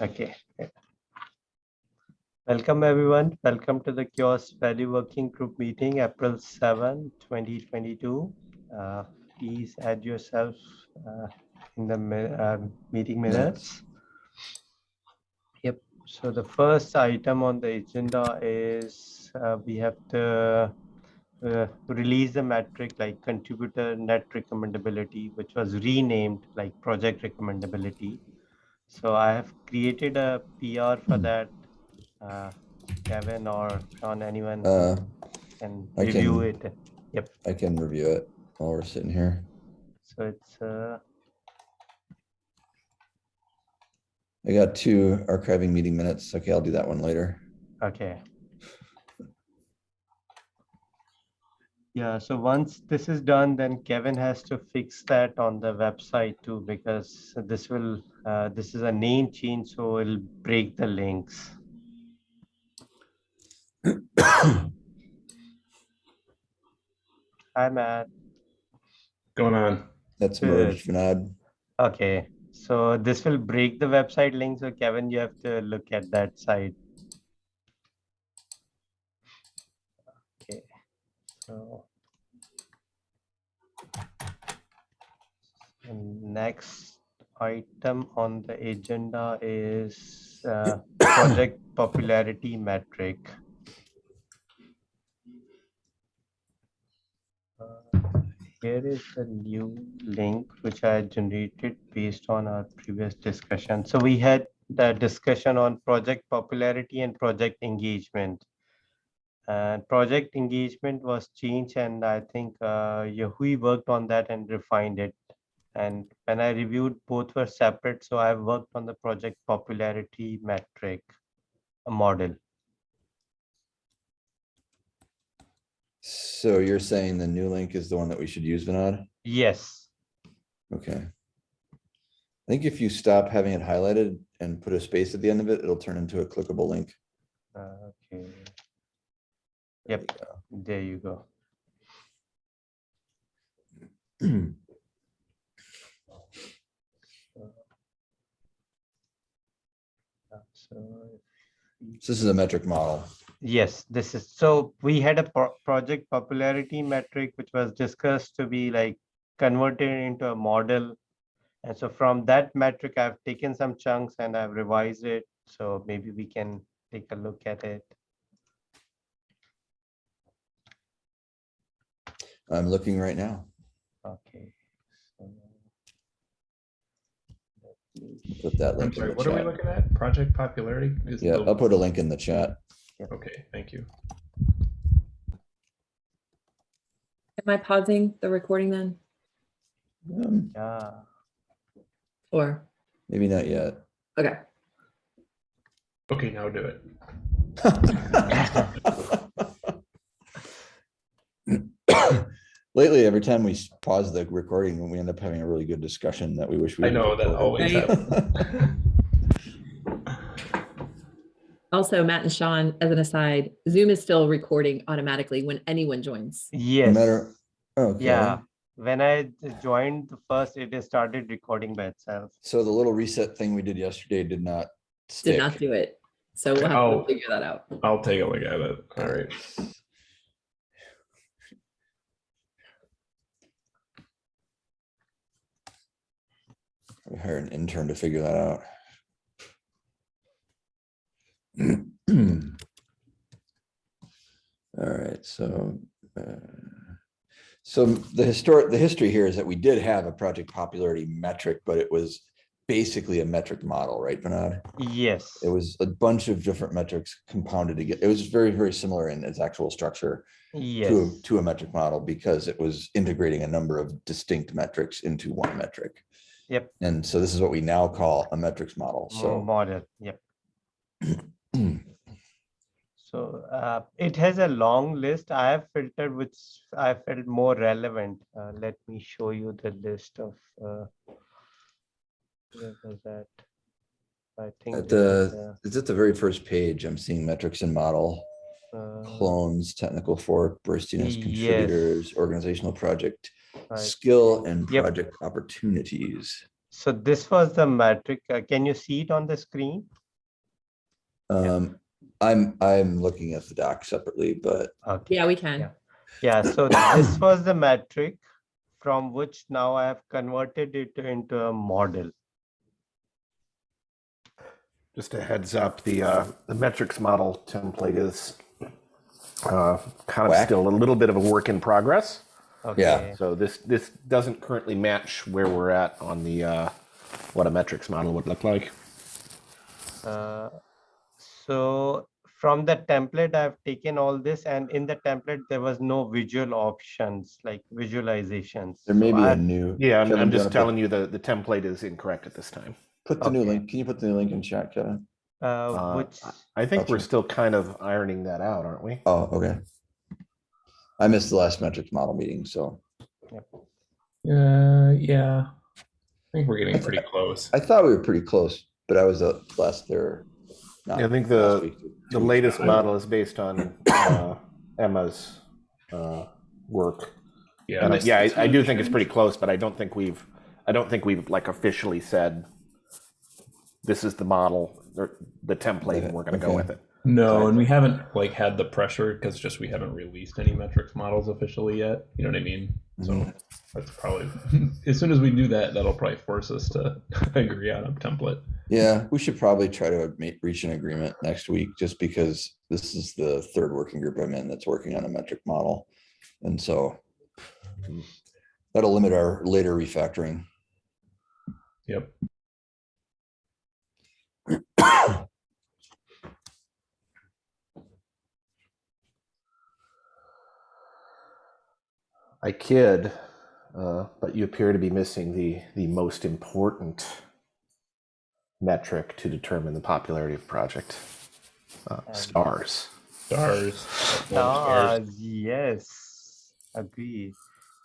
Okay. Welcome, everyone. Welcome to the CHAOSS Value Working Group meeting, April 7, 2022. Uh, Please add yourself uh, in the uh, meeting minutes. Yep. So the first item on the agenda is uh, we have to uh, release the metric like contributor net recommendability, which was renamed like project recommendability. So I have created a PR for that. Uh, Kevin or Sean, anyone Uh, can I review can- it. Yep. I can review it while we're sitting here. So it's uh, I got two archiving meeting minutes. Okay, I'll do that one later. okay. Yeah, so once this is done, then Kevin has to fix that on the website too, because this will, uh, this is a name change, so it'll break the links. Hi, Matt. going on? That's Good. merged, Vinod. Okay, so this will break the website link. So Kevin, you have to look at that site. Okay, so. Next item on the agenda is uh, project popularity metric. Uh, Here is the new link which I generated based on our previous discussion. So we had the discussion on project popularity and project engagement. And project engagement was changed and I think uh, Yahui worked on that and refined it. And when I reviewed, both were separate. So I worked on the project popularity metric model. So you're saying the new link is the one that we should use, Vinod? Yes. Okay. I think if you stop having it highlighted and put a space at the end of it, it'll turn into a clickable link. Uh, Okay, Yep. there you go. we go. So So This is a metric model. Yes, this is, so we had a pro- project popularity metric, which was discussed to be like converted into a model. And so from that metric, I've taken some chunks and I've revised it. So maybe we can take a look at it. I'm looking right now. Okay. so let me Put that I'm link in sorry, the what are we chat. looking at? Project popularity? Is Yeah, the- I'll put a link in the chat. Okay, thank you. Am I pausing the recording then? Um, Yeah, Or, Maybe not yet. okay, Okay, now do it. Lately, every time we pause the recording, we end up having a really good discussion that we wish we. I know, that always happens. also Matt and Sean, as an aside, Zoom is still recording automatically when anyone joins. No yes. matter, oh, okay. Yeah, when I joined the first, it has started recording by itself. So the little reset thing we did yesterday did not Did not do it. So we'll have Oh. to figure that out. I'll take a look at it. All right. We hire an intern to figure that out. All right, so. uh, So the historic, the history here is that we did have a project popularity metric, but it was basically a metric model, right, Bernard? Yes. It was a bunch of different metrics compounded together. It was very, very similar in its actual structure Yes. to, a- to a metric model because it was integrating a number of distinct metrics into one metric. Yep. And so this is what we now call a metrics model. Mo- So Model, yep. So uh, it has a long list. I have filtered which I felt more relevant. Uh, let me show you the list of. Uh, where was that? I think. at is, the, it's at the very first page, I'm seeing metrics and model, uh, clones, technical fork, burstiness, Yes. contributors, organizational project, right. skill and Yep. project opportunities. So this was the metric. uh, Can you see it on the screen? Um, I'm, I'm looking at the doc separately, but Okay. Yeah, we can. Yeah. Yeah, so this was the metric from which now I have converted it into a model. Just a heads up, the, uh, the metrics model template is uh, kind of Whack. still a little bit of a work in progress. Okay. So this, this doesn't currently match where we're at on the, uh, what a metrics model would look like. Uh, So from the template, I've taken all this and in the template, there was no visual options like visualizations. there may So be I- a new. Yeah, I'm, I'm just wanna put- telling you the, the template is incorrect at this time. Put the new link, can you put the new link in chat, Kevin? Uh, Uh, which, I think we're Gotcha. still kind of ironing that out, aren't we? Oh, okay. I missed the last metrics model meeting, so Uh, yeah. I think we're getting pretty close. I thought we were pretty close, but I was uh, last there. not Yeah, I think last the, week, two the latest ago. model is based on uh, Emma's uh, work. Yeah. And I- yeah, I, I do think it's pretty close, but I don't think we've, I don't think we've like officially said this is the model or the template and we're gonna go Okay. with it. No, and we haven't like had the pressure because just we haven't released any metrics models officially yet. You know what I mean? So Mhm. that's probably as soon as we do that, that'll probably force us to agree on a template. Yeah, we should probably try to reach an agreement next week, just because this is the third working group I'm in that's working on a metric model. And so that'll limit our later refactoring. Yep. I kid, uh, but you appear to be missing the, the most important metric to determine the popularity of a project. Uh, Um, stars. Stars. stars. stars, yes, agree.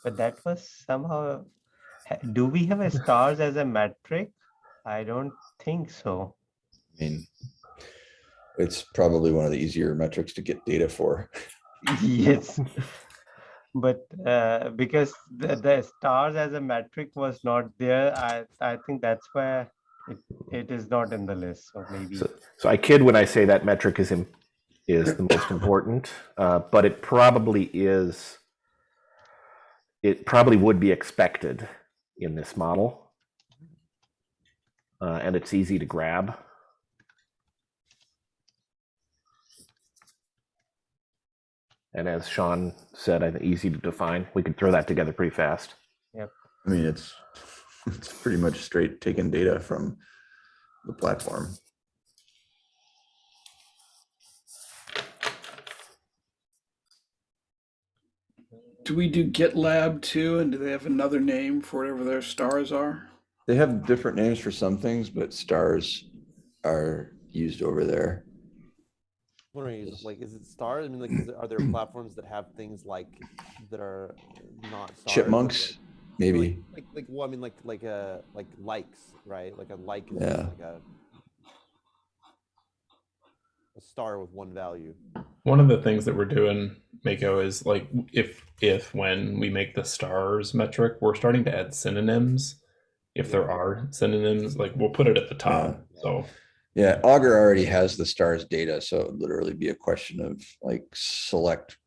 But that was somehow, do we have a stars as a metric? I don't think so. I mean, it's probably one of the easier metrics to get data for. Yes. But uh, because the, the stars as a metric was not there, I, I think that's where it, it is not in the list, so maybe. So, so I kid when I say that metric is im- is the most important, uh, but it probably is. It probably would be expected in this model, uh, and it's easy to grab. And as Sean said, I think easy to define. We could throw that together pretty fast. Yeah. I mean, it's, it's pretty much straight taking data from the platform. Do we do GitLab too? And do they have another name for whatever their stars are? They have different names for some things, but stars are used over there. What are you like? Is it stars? I mean, like, is it, are there platforms that have things like that are not stars, Chipmunks, like- maybe. Like, like, like, well, I mean, like, like, uh, like likes, right? Like a like is Yeah. like a a star with one value. One of the things that we're doing, Mako, is like if if when we make the stars metric, we're starting to add synonyms. If there are synonyms, like we'll put it at the top. So Yeah, Augur already has the stars data, so it'd literally be a question of like select,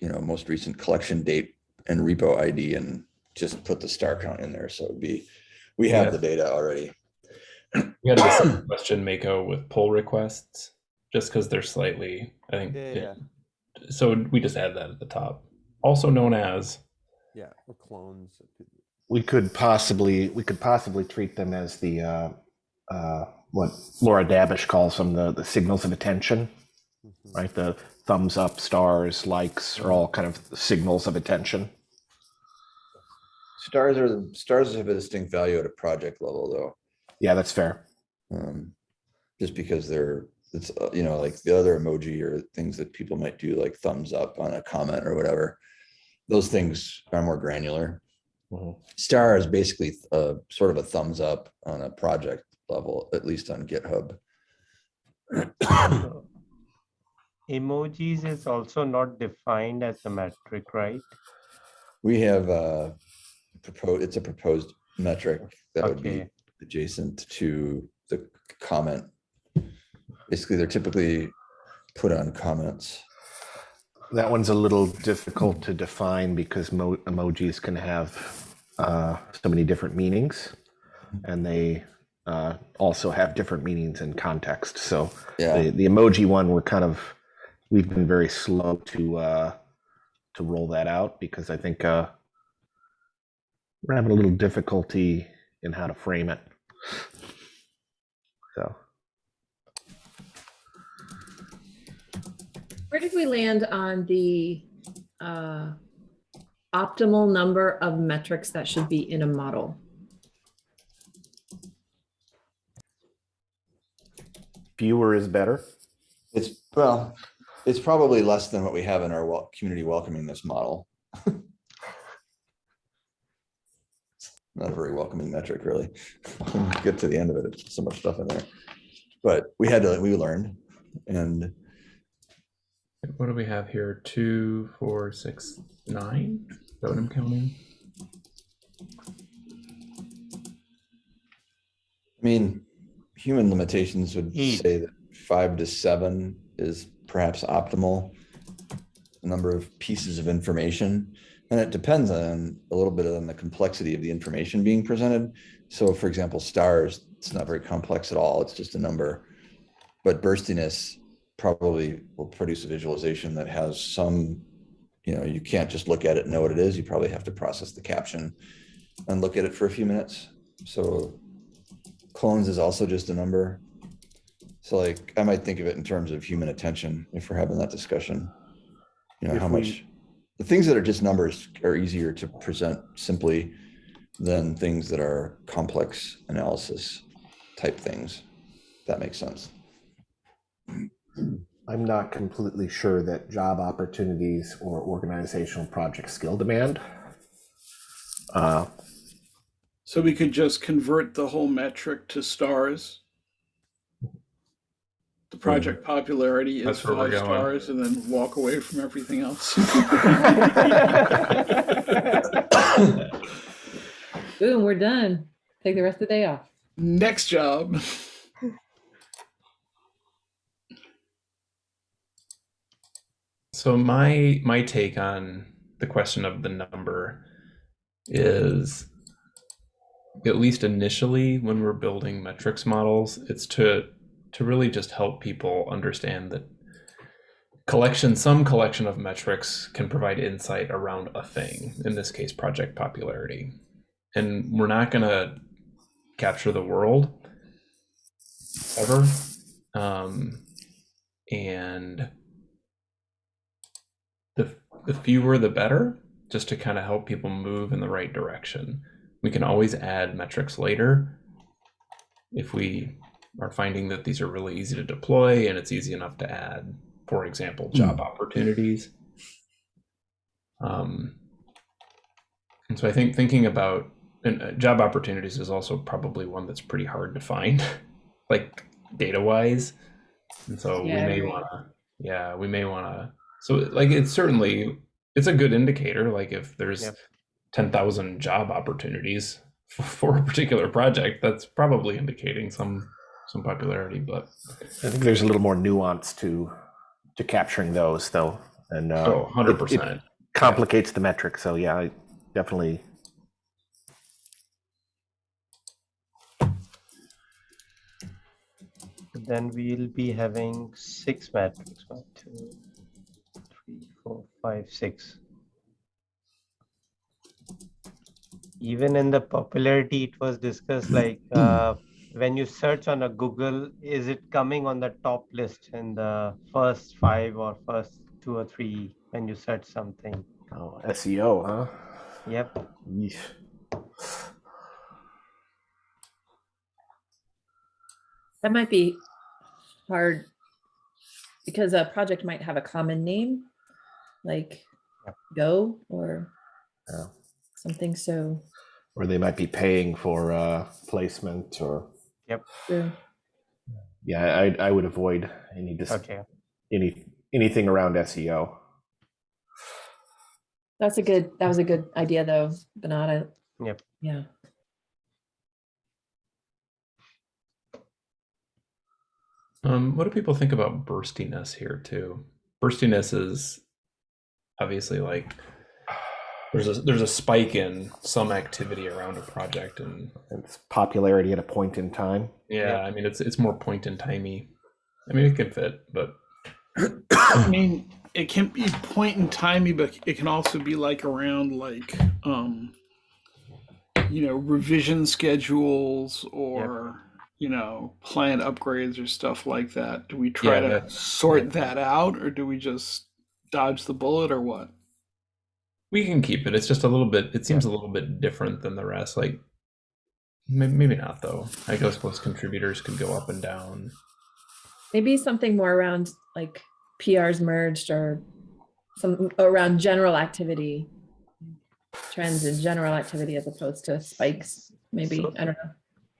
you know, most recent collection date and repo ID and just put the star count in there. So it'd be, we have Yeah. the data already. we had the same question, Mako, with pull requests, just because they're slightly, I think. Yeah, it- yeah, So we just add that at the top, also known as. yeah. Or clones. We could possibly we could possibly treat them as the uh, uh, what Laura Dabbish calls them the the signals of attention. Mhm. right? The thumbs up, stars, likes are all kind of signals of attention. Stars are, the stars have a distinct value at a project level though. Yeah, that's fair. Um, just because they're, it's, uh, you know, like the other emoji or things that people might do, like thumbs up on a comment or whatever. Those things are more granular. Mhm. Star is basically uh sort of a thumbs up on a project level, at least on GitHub. Emojis is also not defined as a metric, right? We have uh proposed, it's a proposed metric that would be adjacent to the comment. Basically, they're typically put on comments. That one's a little difficult to define because mo- emojis can have uh, so many different meanings, and they uh, also have different meanings in context. So Yeah, the, the emoji one, we're kind of we've been very slow to uh, to roll that out because I think uh, we're having a little difficulty in how to frame it. So Where did we land on the uh, optimal number of metrics that should be in a model? Fewer is better. it's, well, it's probably less than what we have in our wel- community welcoming this model. Not a very welcoming metric, really. Get to the end of it, it's so much stuff in there. But we had to, we learned and What do we have here? Two, four, six, nine? Is that what I'm counting? I mean, human limitations would Eight. say that five to seven is perhaps optimal. Number of pieces of information, and it depends on a little bit on the complexity of the information being presented. So for example, stars, it's not very complex at all, it's just a number. But burstiness probably will produce a visualization that has some, you know, you can't just look at it and know what it is, you probably have to process the caption and look at it for a few minutes. So clones is also just a number. So like, I might think of it in terms of human attention if we're having that discussion. You know, If how we- much, the things that are just numbers are easier to present simply than things that are complex analysis type things. That makes sense. I'm not completely sure that job opportunities or organizational project skill demand. Uh, So we could just convert the whole metric to stars. The hmm. project popularity is That's where we're five going. stars and then walk away from everything else. Boom, we're done. Take the rest of the day off. Next job. So my my take on the question of the number is at least initially when we're building metrics models, it's to to really just help people understand that collection some collection of metrics can provide insight around a thing, in this case project popularity. And we're not going to capture the world ever. Um, and the the fewer the better just to kind of help people move in the right direction we can always add metrics later if we are finding that these are really easy to deploy and it's easy enough to add for example job opportunities um, and so i think thinking about and uh, job opportunities is also probably one that's pretty hard to find like data wise and so Yeah, we may agree. want to yeah we may want to so like it's certainly it's a good indicator like if there's Yep. 10,000 job opportunities for a particular project that's probably indicating some some popularity but I think there's a little more nuance to to capturing those, though, and uh, oh it- it 100% complicates the metric. So yeah, I definitely. Then we'll be having six metrics, one, two, three, four, five, six. Even in the popularity, it was discussed like, uh, when you search on a Google, is it coming on the top list in the first five or first two or three when you search something? Oh, SEO, huh? Yep, Yeesh. That might be hard because a project might have a common name, like Yep. Go or Yeah something so. Or they might be paying for uh, placement or yep. Yeah, yeah I, I would avoid any dis- okay. any anything around SEO that's a good that was a good idea though Benada yep. Yeah. Um what do people think about burstiness here too? Burstiness is obviously like there's a there's a spike in some activity around a project, and It's popularity at a point in time. yeah, I mean it's it's more point in timey. I mean it can fit, but I mean, it can be point in timey, but it can also be like around like um you know, revision schedules or you know, plant upgrades or stuff like that. Do we try Yeah, to that- sort that out or do we just dodge the bullet or what? We can keep it. It's just a little bit. It seems a little bit different than the rest. Like maybe, maybe not though. I guess most contributors could go up and down. Maybe something more around like PRs merged or some around general activity. Trends in general activity as opposed to spikes, maybe, So- I don't know.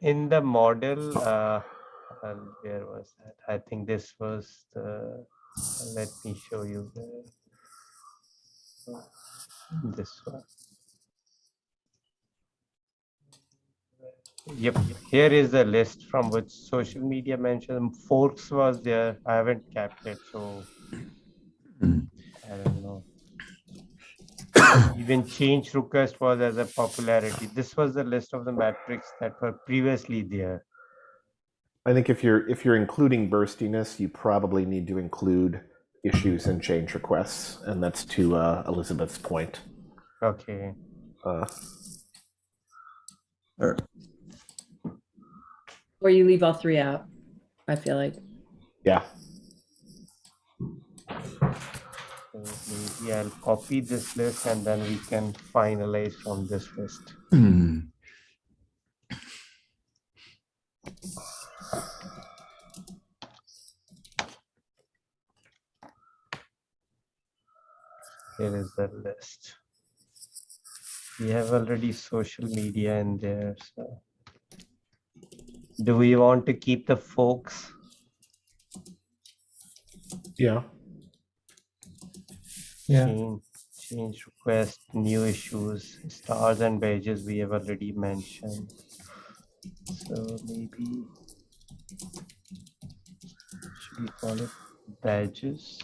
In the model, uh, uh, where was that? I think this was the, let me show you the, this one. Yep, here is the list from which social media mentioned. Forks was there. I haven't kept it, so I don't know. Even change request was as a popularity. This was the list of the metrics that were previously there. I think if you're if you're including burstiness, you probably need to include issues and change requests, and that's to uh, Elizabeth's point. Okay, Uh, Or- Or you leave all three out, I feel like. yeah, so maybe I'll copy this list and then we can finalize from this list. Hmm. Here is the list. We have already social media in there, so. Do we want to keep the forks? yeah. Yeah. Change, change request, new issues, stars and badges we have already mentioned. So maybe. Should we call it badges?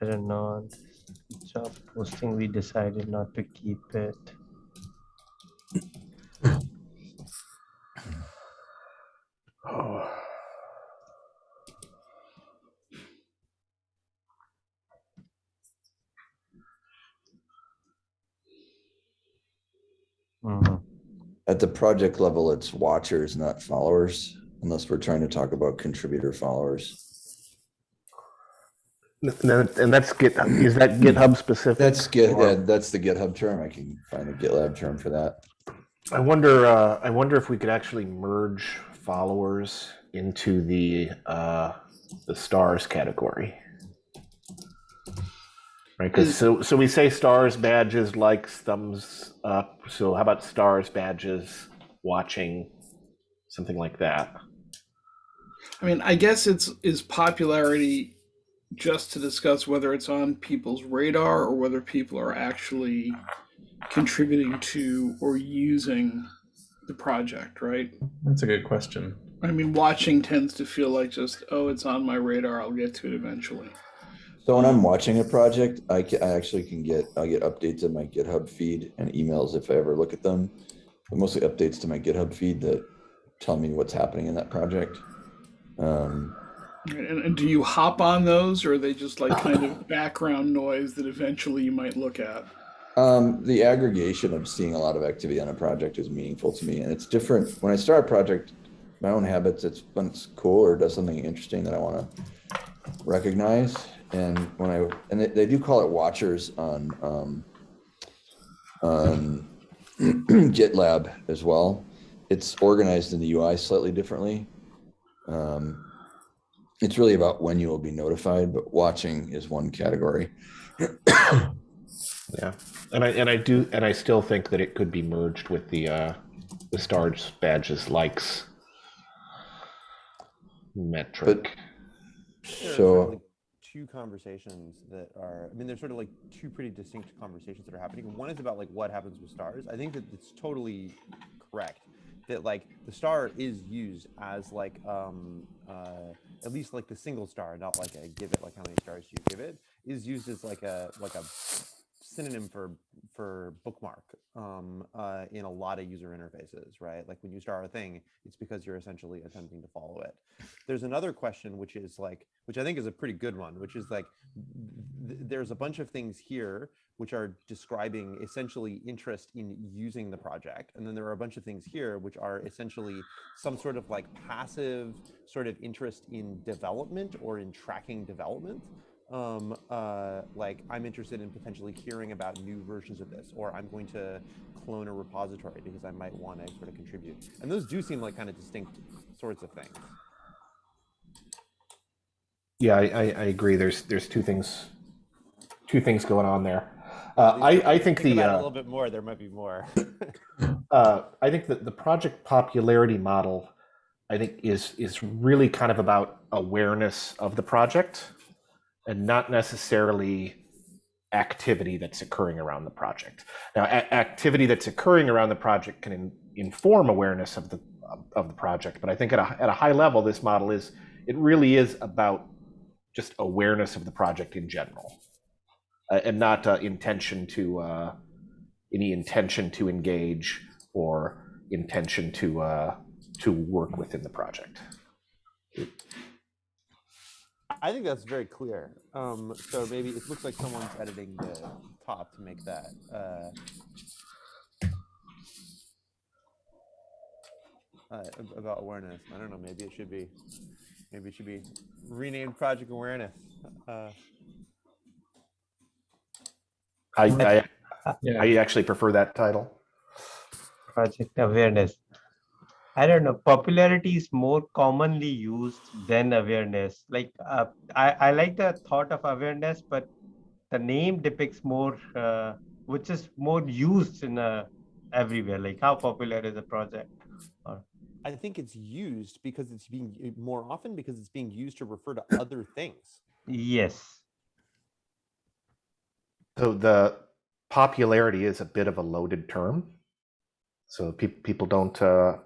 Don't know. Job posting, we decided not to keep it. Oh. At the project level, it's watchers, not followers, unless we're trying to talk about contributor followers. And that's Git. Is that GitHub specific? That's Git, Or- yeah, that's the GitHub term. I can find a GitLab term for that. I wonder. Uh, I wonder if we could actually merge followers into the uh, the stars category. Right, because so so we say stars, badges, likes, thumbs up. So how about stars, badges, watching, something like that? I mean, I guess it's is popularity just to discuss whether it's on people's radar or whether people are actually contributing to or using the project, right? That's a good question. I mean, watching tends to feel like just, oh, it's on my radar. I'll get to it eventually. So when I'm watching a project, I ca- I actually can get, I get updates in my GitHub feed and emails if I ever look at them. But mostly updates to my GitHub feed that tell me what's happening in that project. Um, And, and do you hop on those or are they just like kind of background noise that eventually you might look at? Um, the aggregation of seeing a lot of activity on a project is meaningful to me, and it's different. When I start a project, my own habits, it's when it's cool or does something interesting that I want to recognize. And when I and they, they do call it watchers on um, on GitLab as well. It's organized in the UI slightly differently. Um, it's really about when you will be notified, but watching is one category. Yeah, and I and I do and I still think that it could be merged with the uh, the stars badges likes metric. There are So, certainly two conversations that are i mean there's sort of like two pretty distinct conversations that are happening one is about like what happens with stars i think that it's totally correct that like the star is used as like um uh at least like the single star not like a give it like how many stars you give it is used as like a like a synonym for for bookmark um, uh, in a lot of user interfaces, right? Like when you start a thing, it's because you're essentially attempting to follow it. There's another question, which is like, which I think is a pretty good one, which is like, th there's a bunch of things here which are describing essentially interest in using the project. And then there are a bunch of things here which are essentially some sort of like passive sort of interest in development or in tracking development um, uh, like I'm interested in potentially hearing about new versions of this, or I'm going to clone a repository because I might want to sort of contribute. And those do seem like kind of distinct sorts of things. Yeah, I, I, I agree. There's there's two things, two things going on there. Uh, I I think Think the it a uh, little bit more. There might be more. uh, I think that the project popularity model, I think is is really kind of about awareness of the project, and not necessarily activity that's occurring around the project. Now, activity that's occurring around the project can in, inform awareness of the of the project, but I think at a at a high level, this model is it really is about just awareness of the project in general, uh, and not uh, intention to uh, any intention to engage or intention to uh, to work within the project. I think that's very clear. Um, so maybe it looks like someone's editing the top to make that. Uh, uh, about awareness. I don't know. Maybe it should be. Maybe it should be renamed Project Awareness. Uh, I I, I actually prefer that title. project awareness. I don't know, popularity is more commonly used than awareness. Like, uh, I, I like the thought of awareness, but the name depicts more, uh, which is more used in uh, everywhere. Like, how popular is a project? I think it's used because it's being more often because it's being used to refer to other things. Yes. So the popularity is a bit of a loaded term. So people people don't uh,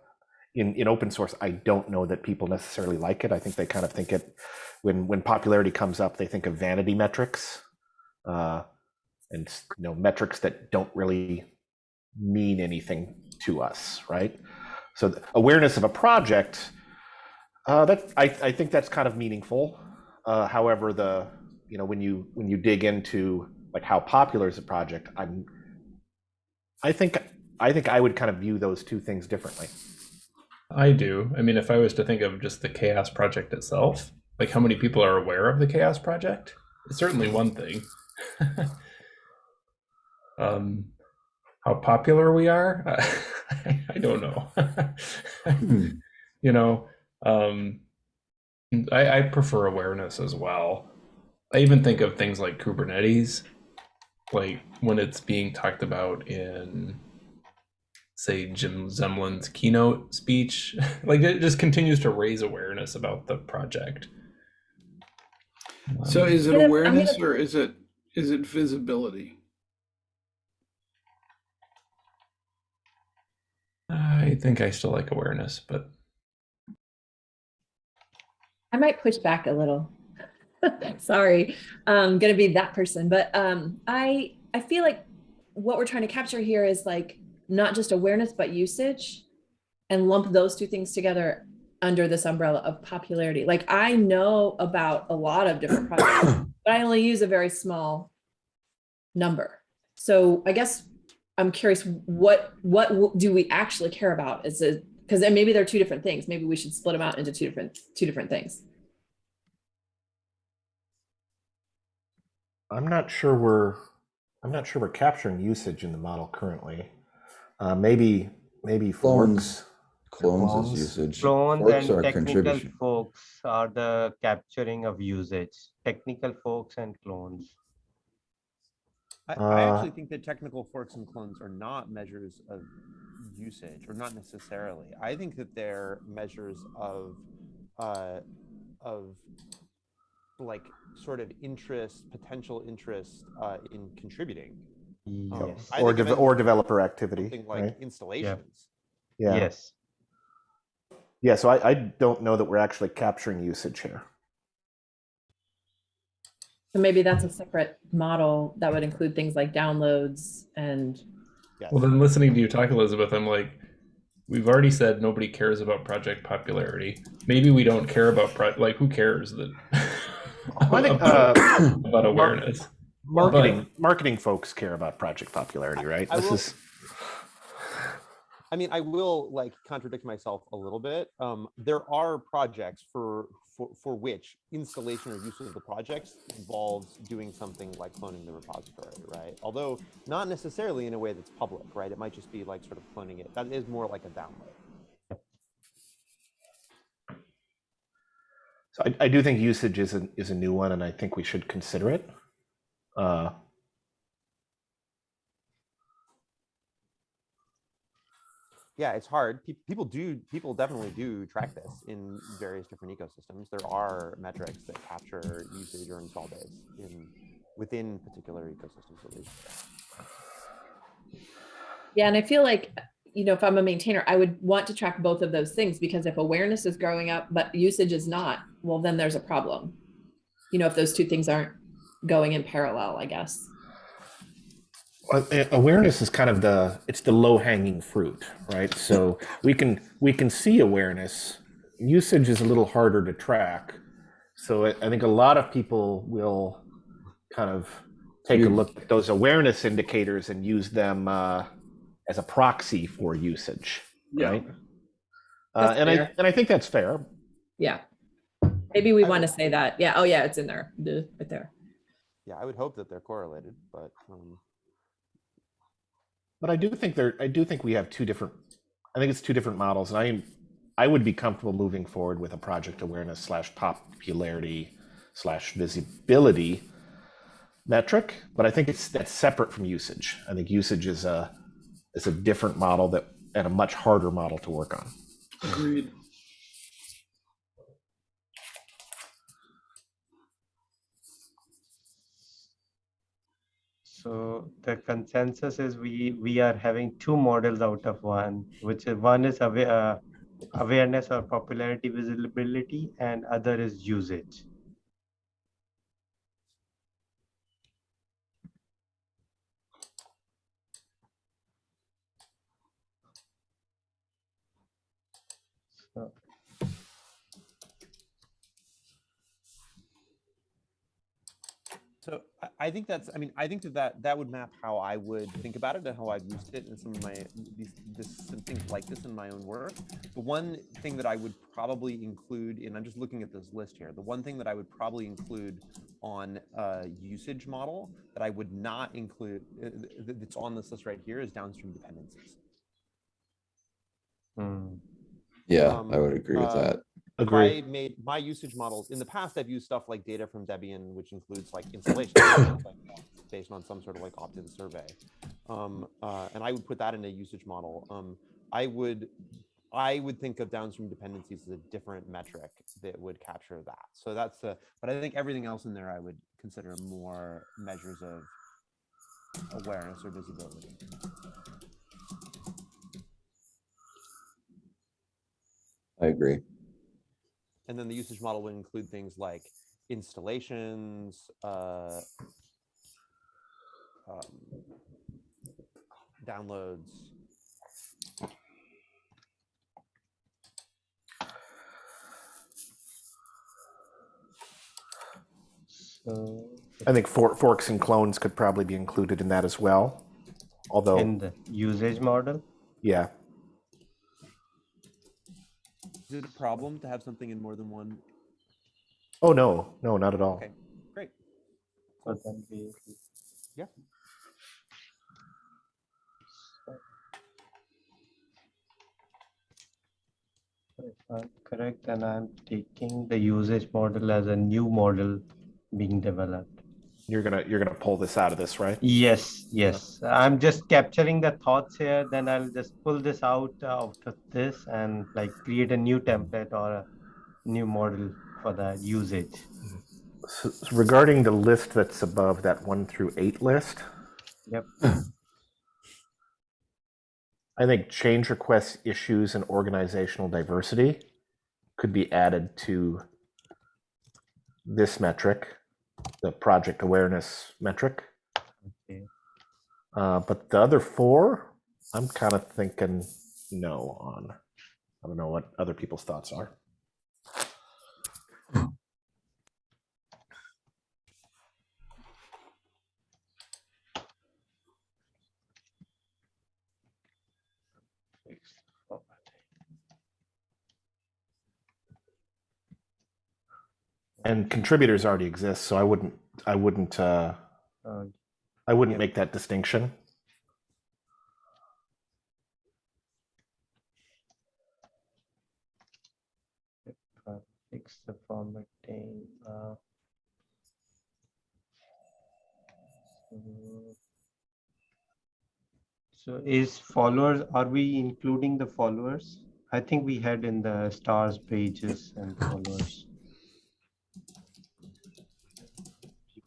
in in open source. I don't know that people necessarily like it. I think they kind of think it when when popularity comes up, they think of vanity metrics, uh, and you know metrics that don't really mean anything to us, right? So awareness of a project, uh, that I, I think that's kind of meaningful. Uh, however, the you know when you when you dig into like how popular is a project, I'm I think I think I would kind of view those two things differently. I do. I mean, if I was to think of just the CHAOSS Project itself, like how many people are aware of the CHAOSS Project, it's certainly one thing. um, how popular we are, I, I don't know. you know, um, I, I prefer awareness as well. I even think of things like Kubernetes, like when it's being talked about in say Jim Zemlin's keynote speech. like it just continues to raise awareness about the project. So Um, is it I'm gonna- I'm awareness gonna- or is it is it visibility? I think I still like awareness, but I might push back a little. Sorry, I'm gonna be that person, but um, I I feel like what we're trying to capture here is like not just awareness but usage, and lump those two things together under this umbrella of popularity. Like I know about a lot of different projects, but I only use a very small number. So I guess I'm curious what what do we actually care about? Is it because then maybe they're two different things. Maybe we should split them out into two different two different things. I'm not sure we're I'm not sure we're capturing usage in the model currently. Uh, maybe maybe Clones. forks. clones Clones. is usage. Clones Forks and technical contribution. folks are the capturing of usage. Technical forks and clones. I, I Uh, actually think that technical forks and clones are not measures of usage, or not necessarily. I think that they're measures of, uh, of like sort of interest, potential interest uh, in contributing. Yes. I Or, think of dev- it or developer activity, Something like right? installations. Yeah. Yes. Yeah, so I, I don't know that we're actually capturing usage here. So maybe that's a separate model that would include things like downloads and, Yes. Well, then listening to you talk, Elizabeth, I'm like, we've already said nobody cares about project popularity. Maybe we don't care about pro- like who cares that I think about, uh, about awareness. Marketing marketing folks care about project popularity, right? I This will- is I mean, I will like contradict myself a little bit. Um, there are projects for, for for which installation or use of the projects involves doing something like cloning the repository, right? Although not necessarily in a way that's public, right? It might just be like sort of cloning it. That is more like a download. so I, I do think usage is a is a new one, and I think we should consider it. Uh, Yeah, it's hard. Pe- People do, people definitely do track this in various different ecosystems. There are metrics that capture usage or install base in within particular ecosystems at least. yeah, and I feel like, you know, if I'm a maintainer, I would want to track both of those things because if awareness is growing up, but usage is not, well, then there's a problem. You know, if those two things aren't going in parallel, I guess. Awareness is kind of the it's the low hanging fruit right so we can we can see awareness usage is a little harder to track so i, I think a lot of people will kind of take a look at those awareness indicators and use them uh, as a proxy for usage Yeah. right uh, That's and i and i think that's fair Yeah. Maybe we want to say that. Yeah. Oh, yeah, it's in there. Right there. Yeah, I would hope that they're correlated, but um, But I do think there, I do think we have two different, I think it's two different models, and I, I would be comfortable moving forward with a project awareness slash popularity slash visibility metric, but I think it's, that's separate from usage. I think usage is a, is a different model that, and a much harder model to work on. Agreed. So the consensus is we we are having two models out of one, which is one is aware, uh, awareness or popularity visibility, and other is usage. I, I think that's, I mean, I think that, that that would map how I would think about it and how I've used it in some of my, these, this, some things like this in my own work. The one thing that I would probably include, and I'm just looking at this list here, the one thing that I would probably include on a usage model that I would not include, uh, th- th- that's on this list right here is downstream dependencies. hmm. Yeah, Um, I would agree with uh, that. Agree. I made my usage models in the past. I've used stuff like data from Debian, which includes like installation things like that, based on some sort of like opt-in survey, um, uh, and I would put that in a usage model. Um, I would, I would think of downstream dependencies as a different metric that would capture that. So that's the. But I think everything else in there I would consider more measures of awareness or visibility. I agree. And then the usage model would include things like installations, uh, um, downloads. So I think for, forks and clones could probably be included in that as well. Although, in the usage model, yeah, Is it a problem to have something in more than one? oh no, no, not at all. Okay, great. so then we. Yeah. If I'm correct, and I'm taking the usage model as a new model being developed. You're gonna you're gonna pull this out of this, right? Yes, yes. I'm just capturing the thoughts here. Then I'll just pull this out uh, out of this and like create a new template or a new model for the usage. So, so regarding the list that's above that one through eight list, Yep. I think change requests, issues, and organizational diversity could be added to this metric, the project awareness metric. Okay. Uh, but the other four, I'm kind of thinking no on. I don't know what other people's thoughts are. And contributors already exist, so I wouldn't, I wouldn't, uh, Uh, I wouldn't Yep. make that distinction. fix the formatting. Uh, so- So is followers, are we including the followers? I think we had in the stars pages and followers.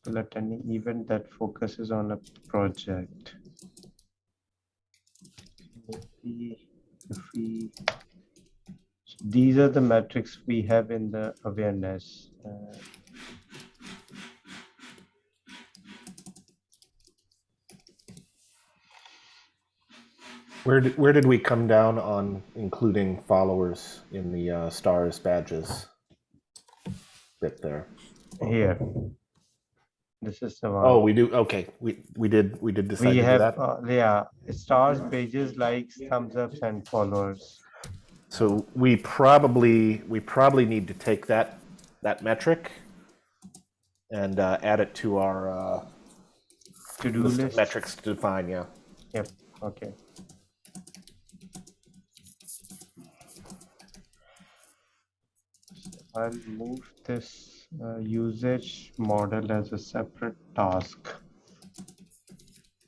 People attending event that focuses on a project. If we so These are the metrics we have in the awareness. uh, Where did, where did we come down on including followers in the uh, stars badges bit there? Here. This is the one. Oh, we do. Okay, we we did we did decide We to do have, that. uh, yeah, it stars, pages, likes, thumbs ups and followers. So we probably we probably need to take that that metric and uh, add it to our uh, To-do list list. metrics to define. Yeah. Yep, okay. I'll move this uh, usage model as a separate task.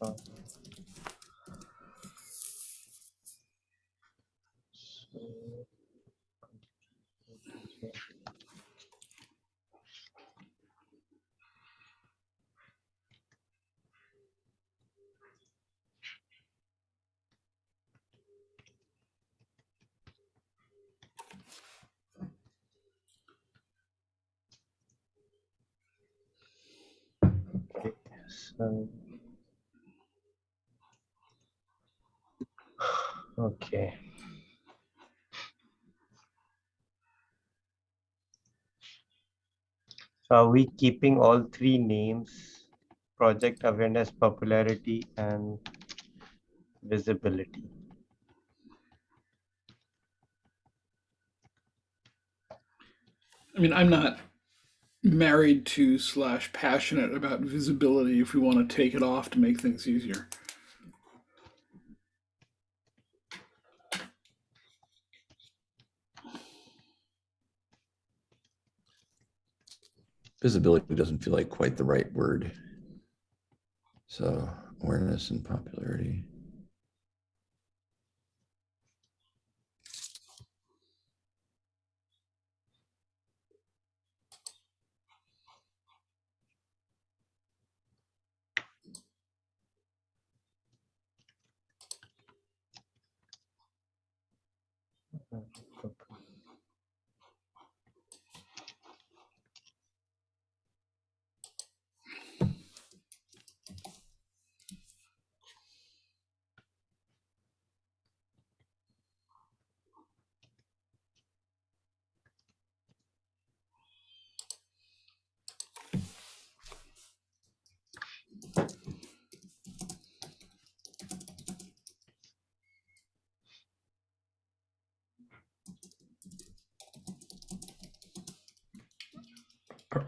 Uh, so- Okay, so. Um, okay. So are we keeping all three names? Project awareness, popularity and visibility. I mean, I'm not married to slash passionate about visibility if we want to take it off to make things easier. Visibility doesn't feel like quite the right word. So awareness and popularity.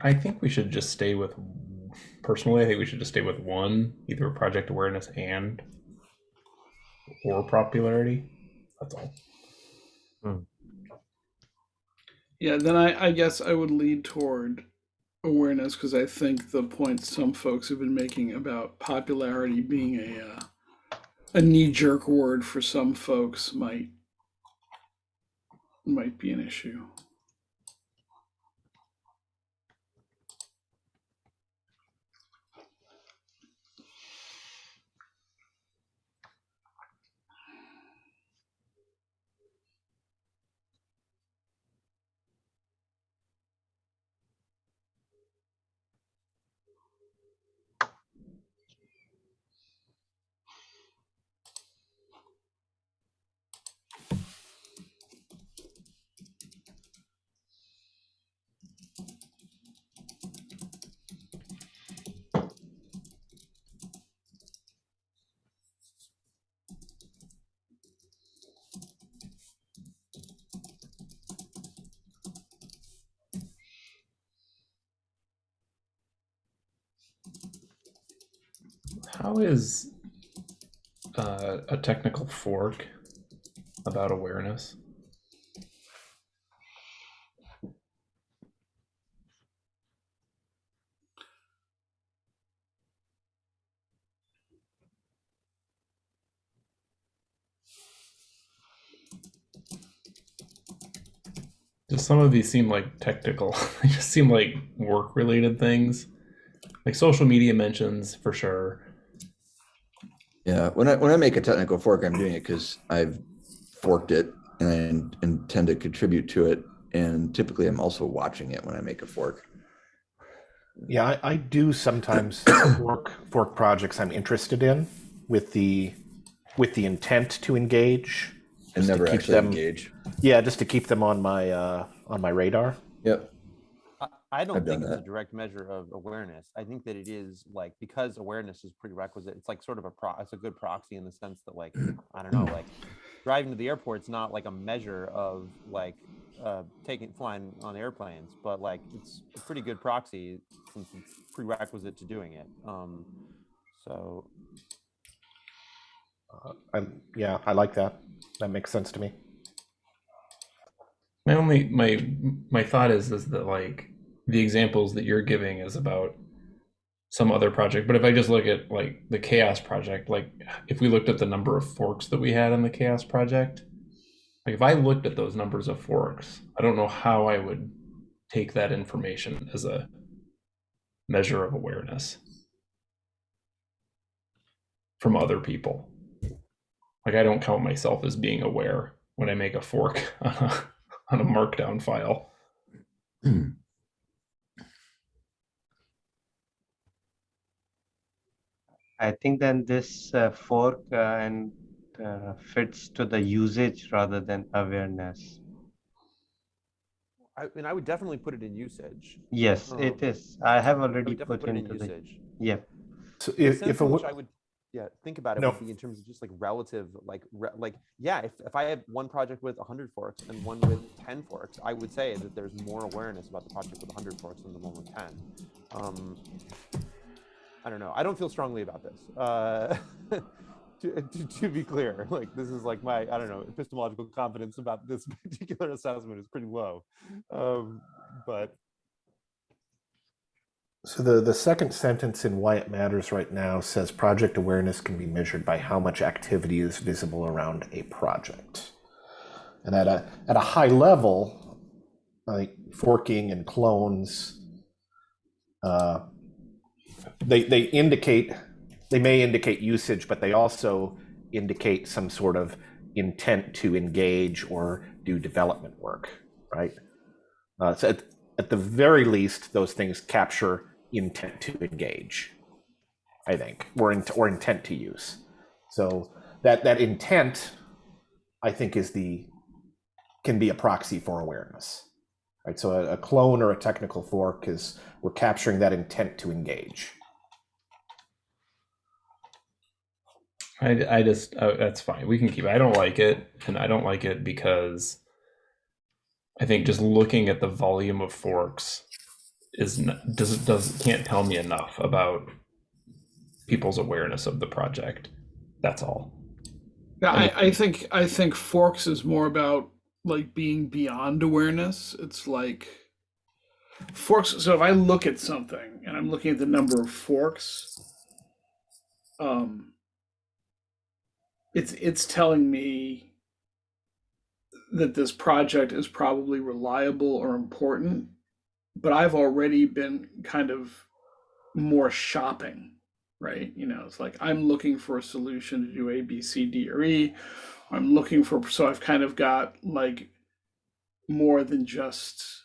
I think we should just stay with. Personally, I think we should just stay with one, either project awareness and or popularity. That's all. Yeah, then I, I guess I would lead toward awareness because I think the point some folks have been making about popularity being a uh, a knee jerk word for some folks might might be an issue. How is uh, a technical fork about awareness? Just some of these seem like technical. they just seem like work related things. Like social media mentions for sure. Yeah, when I, when I make a technical fork, I'm doing it because I've forked it and I intend to contribute to it. And typically I'm also watching it when I make a fork. Yeah, I, I do sometimes fork fork projects I'm interested in with the with the intent to engage. And just to never keep actually them- engage. Yeah, just to keep them on my uh, on my radar. Yep. I, I don't I've think it's a direct measure of awareness. I think that it is like because awareness is prerequisite. It's like sort of a pro. It's a good proxy in the sense that like I don't know, like driving to the airport's not like a measure of like uh, taking flying on airplanes, but like it's a pretty good proxy since it's prerequisite to doing it. Um, so Uh, I, yeah, I like that. That makes sense to me. My only my my thought is is that like the examples that you're giving is about some other project, but if I just look at like the CHAOSS project, like if we looked at the number of forks that we had in the CHAOSS project, like if I looked at those numbers of forks, I don't know how I would take that information as a measure of awareness from other people. Like I don't count myself as being aware when I make a fork on a, on a markdown file. Hmm. I think then this uh, fork uh, and uh, fits to the usage rather than awareness. I mean, I would definitely put it in usage. Yes, Um, it is. I have already would definitely put put it in into the, usage. yeah. So if, if a, which I would, yeah, think about it No. would be in terms of just like relative, like, re- like, yeah, if, if I have one project with 100 forks and one with 10 forks, I would say that there's more awareness about the project with 100 forks than the one with 10. Um, I don't know. I don't feel strongly about this. Uh, to, to, to be clear, like, this is like my, I don't know, epistemological confidence about this particular assessment is pretty low. Um, but So the, the second sentence in Why It Matters right now says project awareness can be measured by how much activity is visible around a project. And at a at a high level, like forking and clones, uh, they they indicate they may indicate usage, but they also indicate some sort of intent to engage or do development work, right? Uh, so at, at the very least, those things capture intent to engage, I think, or, in, or intent to use. So that, that intent, I think, is the can be a proxy for awareness, right? So a, a clone or a technical fork is we're capturing that intent to engage. I, I just uh, that's fine. We can keep. it. I don't like it, and I don't like it because I think just looking at the volume of forks is does does can't tell me enough about people's awareness of the project. That's all. Yeah, I, I think I think forks is more about like being beyond awareness. It's like forks. So if I look at something and I'm looking at the number of forks, um, it's it's telling me that this project is probably reliable or important, but I've already been kind of more shopping, right? You know, it's like I'm looking for a solution to do A, B, C, D, or E. I'm looking for so I've kind of got like more than just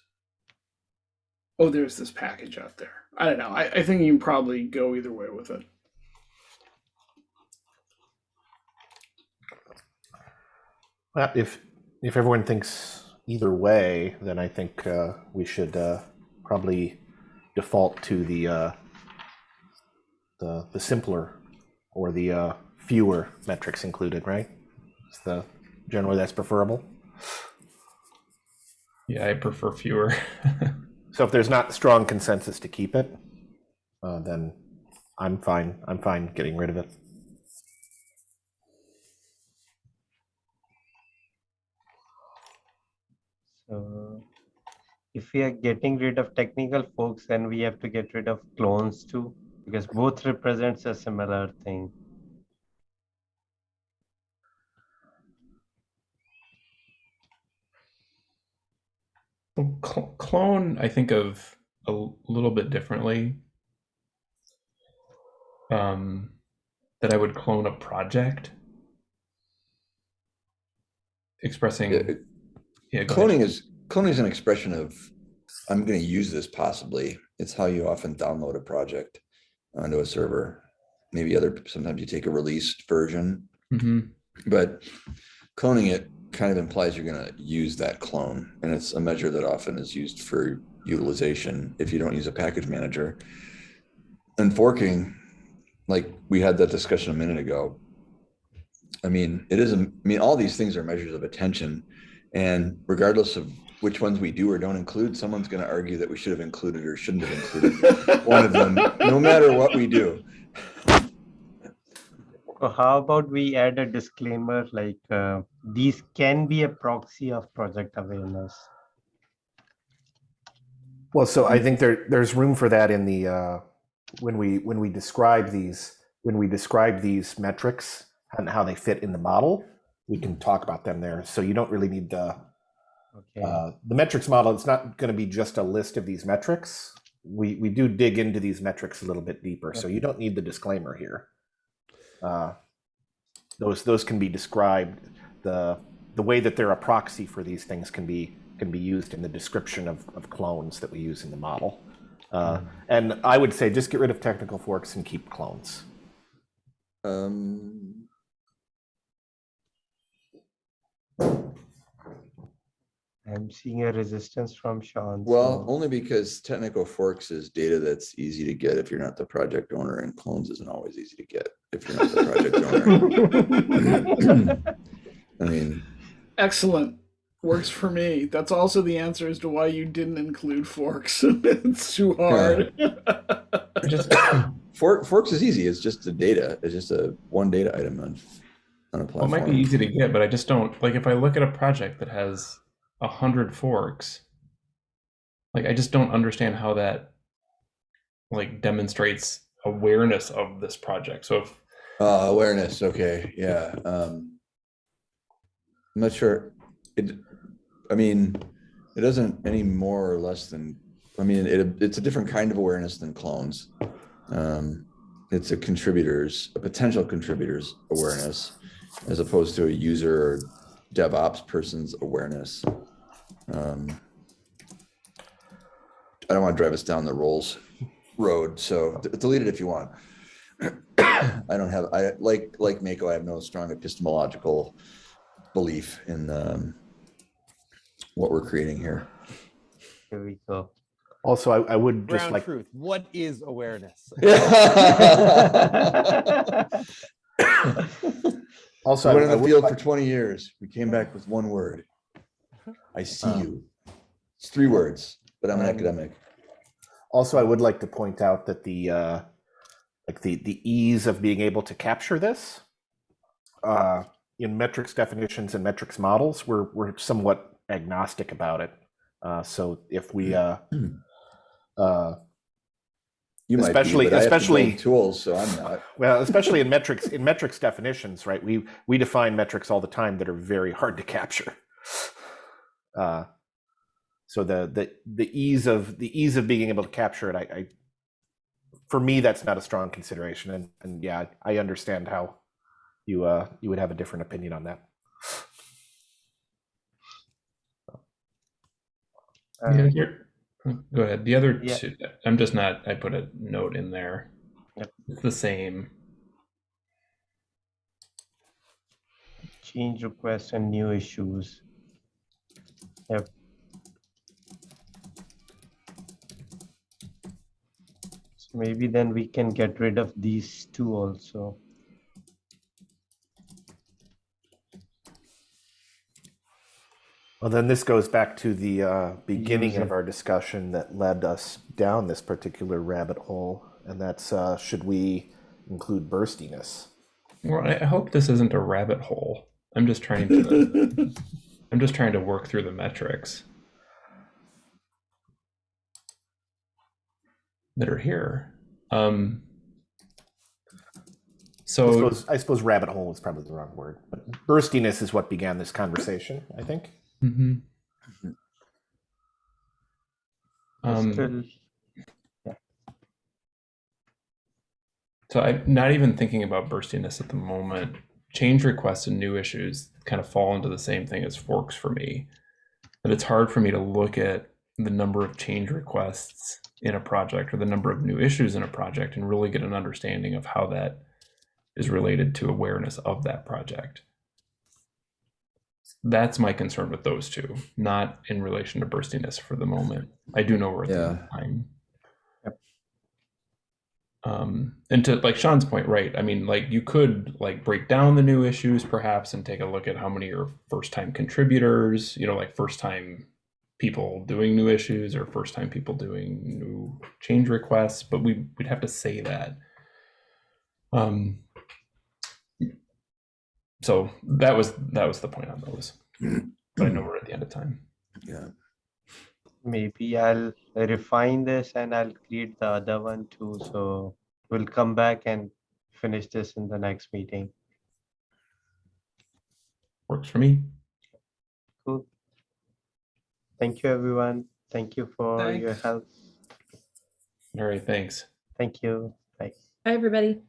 oh, there's this package out there. I don't know. I, I think you can probably go either way with it. Well, if if everyone thinks either way, then I think uh, we should uh, probably default to the uh, the the simpler or the uh, fewer metrics included, right? It's the generally that's preferable. Yeah, I prefer fewer. So if there's not strong consensus to keep it, uh, then I'm fine. I'm fine getting rid of it. So if we are getting rid of technical forks, then we have to get rid of clones too, because both represents a similar thing. Cl- clone, I think of a little bit differently. Um, that I would clone a project, expressing. Yeah, Yeah, go ahead. Cloning is cloning is an expression of I'm going to use this possibly. It's how you often download a project onto a server. Maybe other sometimes you take a released version, Mhm. but cloning it kind of implies you're going to use that clone, and it's a measure that often is used for utilization if you don't use a package manager. And forking, like we had that discussion a minute ago. I mean, it isn't. I mean, all these things are measures of attention, and regardless of which ones we do or don't include, someone's going to argue that we should have included or shouldn't have included one of them, no matter what we do. So how about we add a disclaimer like uh, these can be a proxy of project awareness. Well, so I think there there's room for that in the uh, when we when we describe these when we describe these metrics and how they fit in the model, we can talk about them there. So you don't really need the Okay. uh, the metrics model. It's not going to be just a list of these metrics. We we do dig into these metrics a little bit deeper, so you don't need the disclaimer here. Uh, those those can be described. The the way that they're a proxy for these things can be can be used in the description of, of clones that we use in the model. Uh, and I would say just get rid of technical forks and keep clones. Um, I'm seeing a resistance from Sean. well, so- only because technical forks is data that's easy to get if you're not the project owner, and clones isn't always easy to get if you're not the project owner. I mean, Excellent. Works for me. That's also the answer as to why you didn't include forks. it's too hard. Just fork, forks is easy. It's just the data. It's just a one data item on on a well, it might be easy to get, but I just don't like if I look at a project that has a hundred forks. Like I just don't understand how that like demonstrates awareness of this project. So if Uh, awareness. Okay. Yeah. Um, I'm not sure. It, I mean, it doesn't any more or less than, I mean, it, it's a different kind of awareness than clones. Um, it's a contributor's, a potential contributor's awareness as opposed to a user or DevOps person's awareness. Um, I don't want to drive us down the roles road, so delete it if you want. I don't have, I, like, like Mako, I have no strong epistemological belief in, um, what we're creating here. Here we go. Also, I, I would just Ground like truth. What is awareness? also Went I, the would field like- for twenty years. We came back with one word. I see Uh, you. It's three words, but I'm an Um, academic. Also, I would like to point out that the uh, like the the ease of being able to capture this uh, in metrics definitions and metrics models, we're we're somewhat agnostic about it. Uh, so if we uh. Uh, You might be, Especially- I have to especially- Tools, so I'm not. well, especially in metrics, in metrics definitions, right? We we define metrics all the time that are very hard to capture. Uh, so the the the ease of the ease of being able to capture it, I, I for me that's not a strong consideration, and and yeah, I understand how you uh you would have a different opinion on that. Uh, Yeah, here- Go ahead. The other Yeah. two, I'm just not, I put a note in there. Yep. It's the same. Change requests and new issues. Yep. So maybe then we can get rid of these two also. Well, then this goes back to the uh, beginning User. of our discussion that led us down this particular rabbit hole, and that's uh, should we include burstiness? Well, I I hope this isn't a rabbit hole. I'm just trying to, I'm just trying to work through the metrics that are here. Um, I so suppose, I suppose rabbit hole is probably the wrong word, but burstiness is what began this conversation. I think. Mhm. Um, Still, So I'm not even thinking about burstiness at the moment. Change requests and new issues kind of fall into the same thing as forks for me. But it's hard for me to look at the number of change requests in a project or the number of new issues in a project and really get an understanding of how that is related to awareness of that project. That's my concern with those two, not in relation to burstiness for the moment. I do know we're at the Yeah. time. Yep. Um, and to like Sean's point, right? I mean, like you could like break down the new issues perhaps and take a look at how many are first time contributors, you know, like first time people doing new issues or first time people doing new change requests, but we we'd have to say that. Um, so that was that was the point on those. But I know we're at the end of time. Yeah. maybe I'll refine this and I'll create the other one too. So we'll come back and finish this in the next meeting. Works for me. Cool. Thank you, everyone. Thank you for your help. All right, thanks. Thank you. Bye. Hi, everybody.